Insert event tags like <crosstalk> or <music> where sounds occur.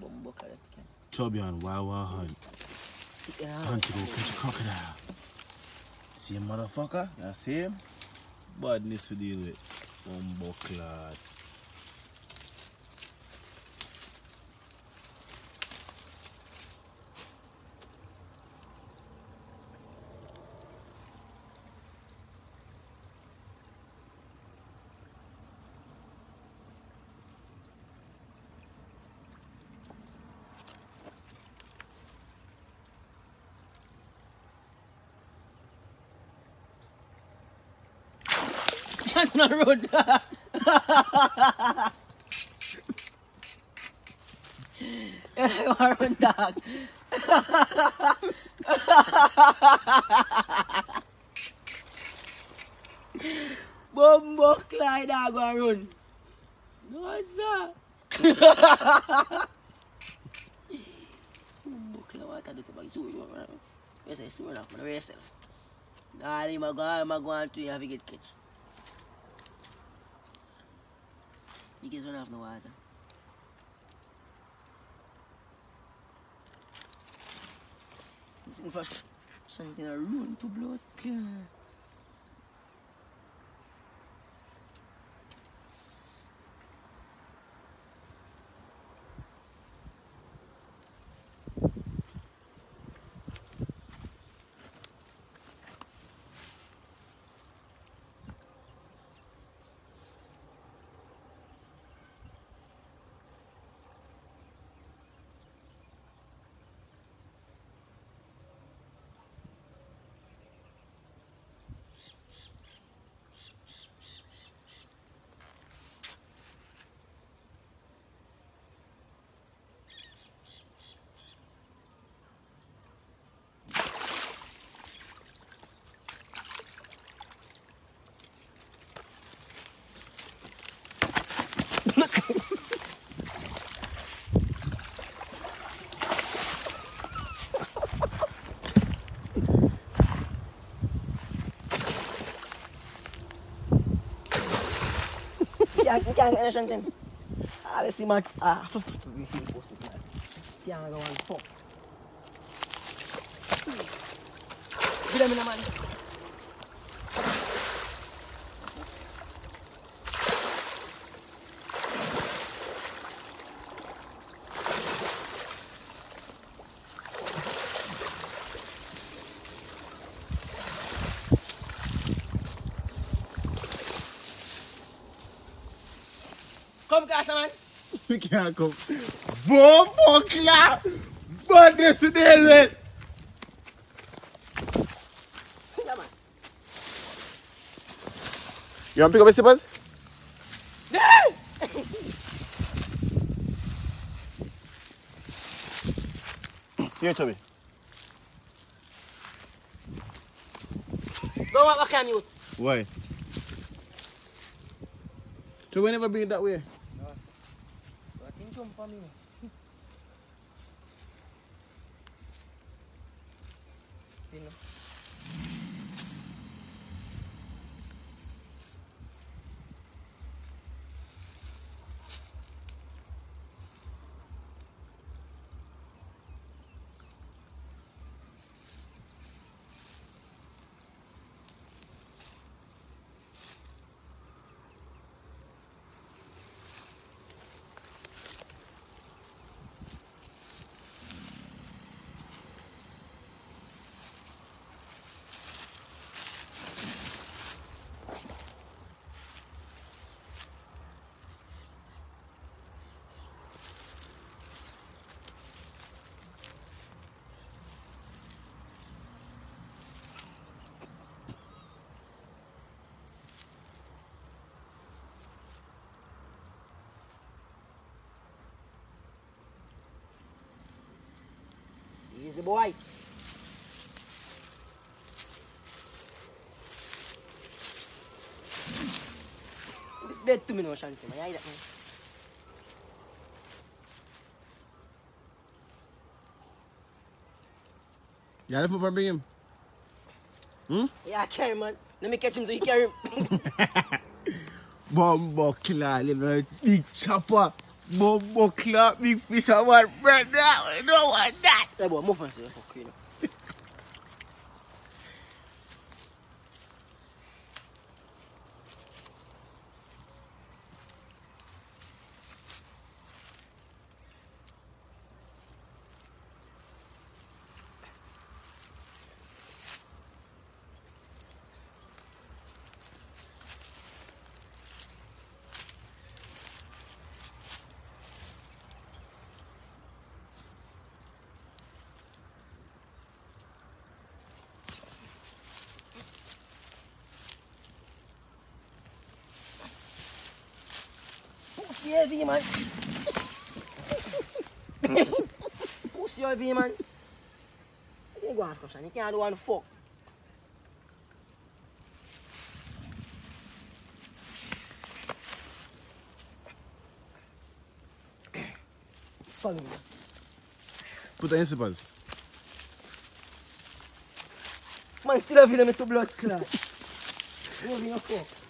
Bumbo clad can. Chubby and Wawa hunt. Chicken. Hunt to go catch a crocodile. See him, motherfucker? You see him? Badness to deal with. Bumbo clad. On the road. Yeah, I run dog. Bumbo clad dog I run. No sir. Bumbo clad what I do to my two you know. Yes, I still enough for You guys run off in the water. This thing for something a ruin to blood. Kyan gen shen ten. A le si man. A. Kyan gen wan fok. Bile mi nan man. Kom ka sa man? Mi ki an kom. Bon, bon fok la! Bon de sou de elwen! You want to pick up a slippers? No! Here, Chubby. Don't walk back at me. Why? Chubby never bring it that way. cium paninya minum the boy. It's dead to me no Shanti. Man, I that man. You have to bring him. Hmm? Yeah, carry him, man. Let me catch him so he carry him. <laughs> Bumbo clad, little big chopper. Bobo clap, big fish, I want bread now. I don't want that. That boy, move on, sir. Okay, now. Yeah, wie man. Pussy all wie man. You can go after son, you can't do one fuck. Puta, esse base. Mas tira a vida, meu blood clot. Não vinha foco.